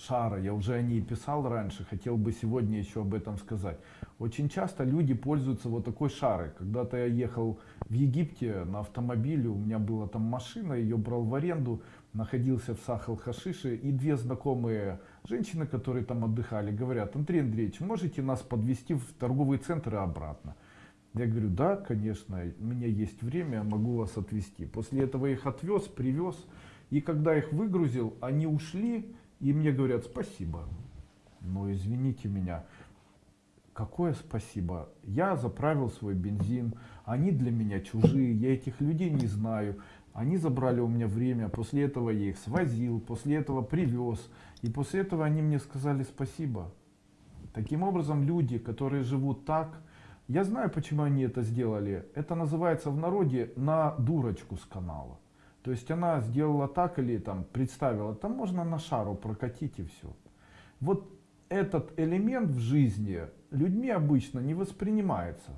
шара, я уже о ней писал раньше, хотел бы сегодня еще об этом сказать. Очень часто люди пользуются вот такой шарой. Когда-то я ехал в Египте на автомобиле, у меня была там машина, ее брал в аренду, находился в Сахал-Хашише, и две знакомые женщины, которые там отдыхали, говорят, Андрей Андреевич, можете нас подвести в торговый центр и обратно? Я говорю, да, конечно, у меня есть время, я могу вас отвезти. После этого их отвез, привез, и когда их выгрузил, они ушли, и мне говорят, спасибо. Но извините меня, какое спасибо? Я заправил свой бензин, они для меня чужие, я этих людей не знаю. Они забрали у меня время, после этого я их свозил, после этого привез. И после этого они мне сказали спасибо. Таким образом, люди, которые живут так, я знаю, почему они это сделали. Это называется в народе на дурочку с канала. То есть она сделала так или там представила, там можно на шару прокатить и все. Вот этот элемент в жизни людьми обычно не воспринимается.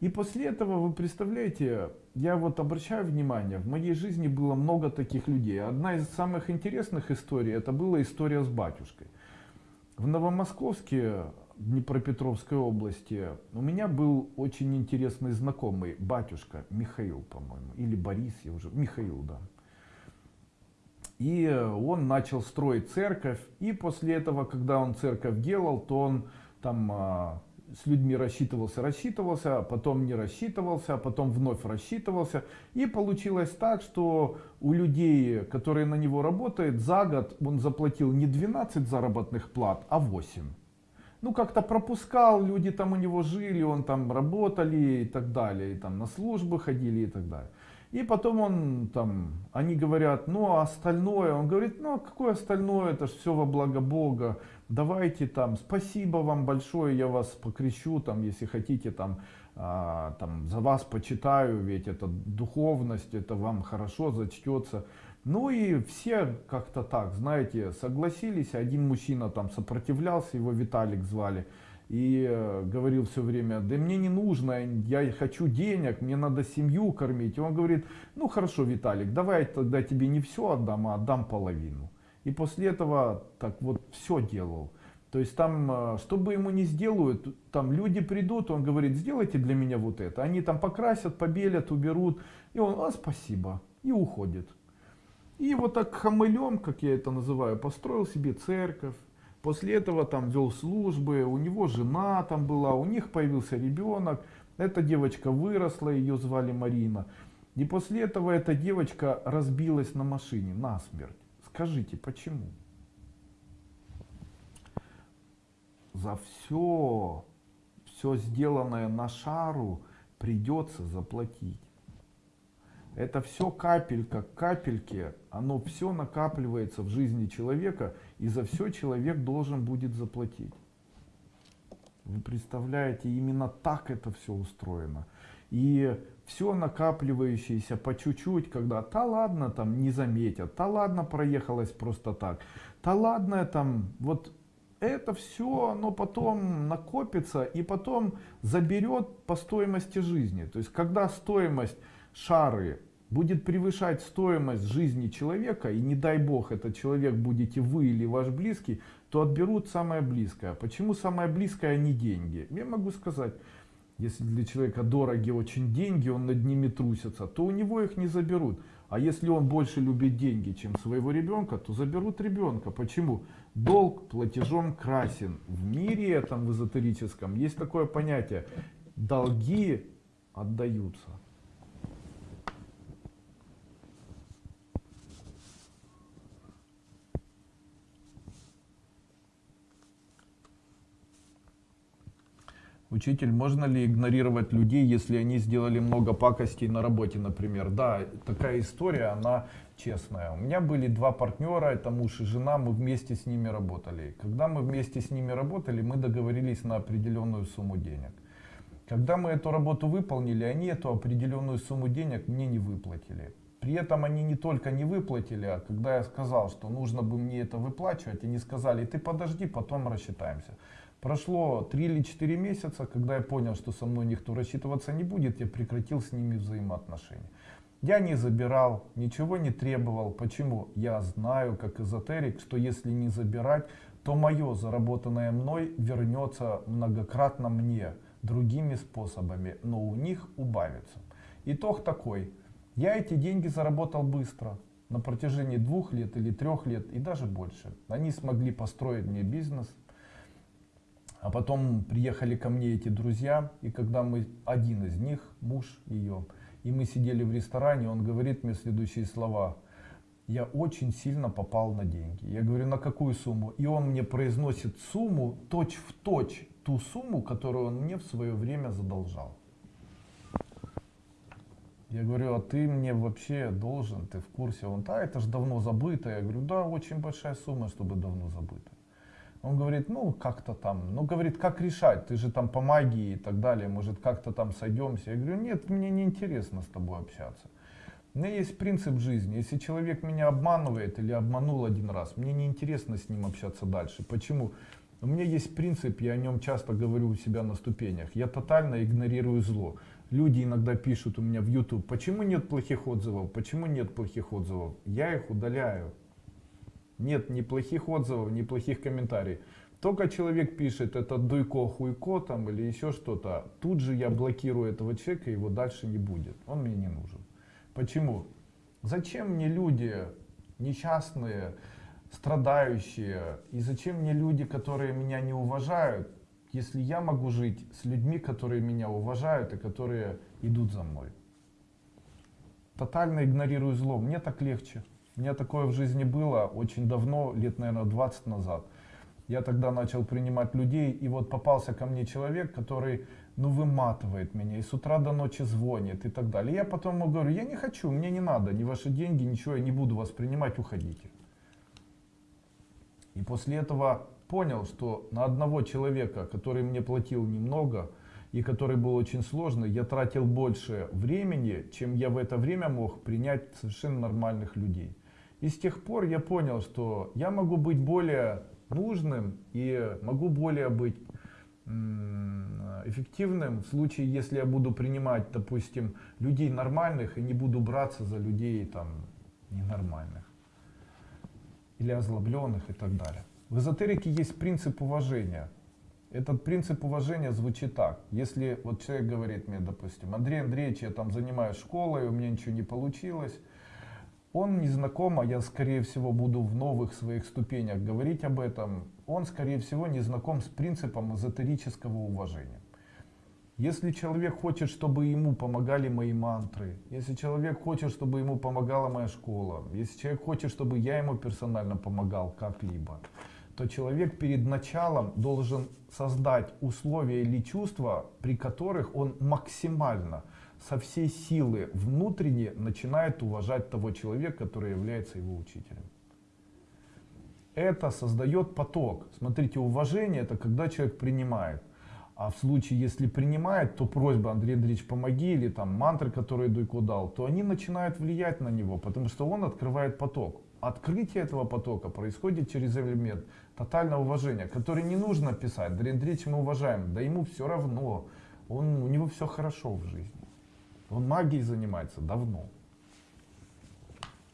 И после этого, вы представляете, я вот обращаю внимание, в моей жизни было много таких людей. Одна из самых интересных историй, это была история с батюшкой. В Новомосковске, Днепропетровской области, у меня был очень интересный знакомый, батюшка Михаил, по-моему, или Борис, я уже, Михаил, да. И он начал строить церковь, и после этого, когда он церковь делал, то он там а, с людьми рассчитывался, рассчитывался, а потом не рассчитывался, а потом вновь рассчитывался. И получилось так, что у людей, которые на него работают, за год он заплатил не 12 заработных плат, а 8. Ну, как-то пропускал, люди там у него жили, он там работали и так далее, и там на службы ходили и так далее. И потом он там, они говорят, ну а остальное, он говорит, ну а какое остальное, это же все во благо Бога, давайте там, спасибо вам большое, я вас покрещу, там, если хотите, там, а, там, за вас почитаю, ведь это духовность, это вам хорошо зачтется. Ну и все как-то так, знаете, согласились, один мужчина там сопротивлялся, его Виталик звали, и э, говорил все время, да мне не нужно, я хочу денег, мне надо семью кормить. И он говорит, ну хорошо, Виталик, давай тогда тебе не все отдам, а отдам половину. И после этого так вот все делал. То есть там, э, что бы ему не сделают, там люди придут, он говорит, сделайте для меня вот это. Они там покрасят, побелят, уберут. И он, а спасибо, и уходит. И вот так хамылем, как я это называю, построил себе церковь. После этого там вел службы, у него жена там была, у них появился ребенок. Эта девочка выросла, ее звали Марина. И после этого эта девочка разбилась на машине насмерть. Скажите, почему? За все, все сделанное на шару придется заплатить. Это все капелька капельки, оно все накапливается в жизни человека, и за все человек должен будет заплатить. Вы представляете, именно так это все устроено. И все накапливающееся по чуть-чуть, когда та ладно там не заметят, та ладно проехалась просто так, та ладно там вот это все, оно потом накопится и потом заберет по стоимости жизни. То есть когда стоимость шары будет превышать стоимость жизни человека, и не дай бог этот человек будете вы или ваш близкий, то отберут самое близкое. Почему самое близкое, а не деньги? Я могу сказать, если для человека дороги очень деньги, он над ними трусится, то у него их не заберут. А если он больше любит деньги, чем своего ребенка, то заберут ребенка. Почему? Долг платежом красен. В мире этом, в эзотерическом, есть такое понятие. Долги отдаются. Учитель, можно ли игнорировать людей, если они сделали много пакостей на работе, например? Да, такая история, она честная. У меня были два партнера, это муж и жена, мы вместе с ними работали. Когда мы вместе с ними работали, мы договорились на определенную сумму денег. Когда мы эту работу выполнили, они эту определенную сумму денег мне не выплатили. При этом они не только не выплатили, а когда я сказал, что нужно бы мне это выплачивать, они сказали, ты подожди, потом рассчитаемся. Прошло 3 или 4 месяца, когда я понял, что со мной никто рассчитываться не будет, я прекратил с ними взаимоотношения. Я не забирал, ничего не требовал. Почему? Я знаю, как эзотерик, что если не забирать, то мое заработанное мной вернется многократно мне другими способами, но у них убавится. Итог такой. Я эти деньги заработал быстро, на протяжении двух лет или трех лет и даже больше. Они смогли построить мне бизнес, а потом приехали ко мне эти друзья, и когда мы, один из них, муж ее, и мы сидели в ресторане, он говорит мне следующие слова. Я очень сильно попал на деньги. Я говорю, на какую сумму? И он мне произносит сумму, точь в точь, ту сумму, которую он мне в свое время задолжал. Я говорю, а ты мне вообще должен, ты в курсе? Он, да, это же давно забыто. Я говорю, да, очень большая сумма, чтобы давно забыто. Он говорит, ну как-то там, ну говорит, как решать, ты же там по магии и так далее, может как-то там сойдемся. Я говорю, нет, мне не интересно с тобой общаться. У меня есть принцип жизни, если человек меня обманывает или обманул один раз, мне не интересно с ним общаться дальше. Почему? У меня есть принцип, я о нем часто говорю у себя на ступенях. Я тотально игнорирую зло. Люди иногда пишут у меня в YouTube, почему нет плохих отзывов, почему нет плохих отзывов. Я их удаляю. Нет ни плохих отзывов, ни плохих комментариев. Только человек пишет, это дуйко, хуйко там или еще что-то, тут же я блокирую этого человека, его дальше не будет. Он мне не нужен. Почему? Зачем мне люди несчастные, страдающие, и зачем мне люди, которые меня не уважают, если я могу жить с людьми, которые меня уважают и которые идут за мной. Тотально игнорирую зло, мне так легче. У меня такое в жизни было очень давно, лет, наверное, 20 назад. Я тогда начал принимать людей, и вот попался ко мне человек, который, ну, выматывает меня, и с утра до ночи звонит, и так далее. я потом ему говорю, я не хочу, мне не надо, ни ваши деньги, ничего, я не буду вас принимать, уходите. И после этого понял, что на одного человека, который мне платил немного, и который был очень сложный, я тратил больше времени, чем я в это время мог принять совершенно нормальных людей. И с тех пор я понял, что я могу быть более нужным и могу более быть эффективным в случае, если я буду принимать, допустим, людей нормальных и не буду браться за людей там ненормальных или озлобленных и так далее. В эзотерике есть принцип уважения. Этот принцип уважения звучит так. Если вот человек говорит мне, допустим, Андрей Андреевич, я там занимаюсь школой, у меня ничего не получилось, он не знаком, а я скорее всего буду в новых своих ступенях говорить об этом, он скорее всего не знаком с принципом эзотерического уважения. Если человек хочет, чтобы ему помогали мои мантры, если человек хочет, чтобы ему помогала моя школа, если человек хочет, чтобы я ему персонально помогал как-либо, то человек перед началом должен создать условия или чувства, при которых он максимально со всей силы внутренне начинает уважать того человека, который является его учителем. Это создает поток. Смотрите, уважение это когда человек принимает. А в случае, если принимает, то просьба Андрей Андреевич помоги или там мантры, которые Дуйко дал, то они начинают влиять на него, потому что он открывает поток. Открытие этого потока происходит через элемент тотального уважения, который не нужно писать. Андрей Андреевич мы уважаем, да ему все равно, он, у него все хорошо в жизни. Он магией занимается давно.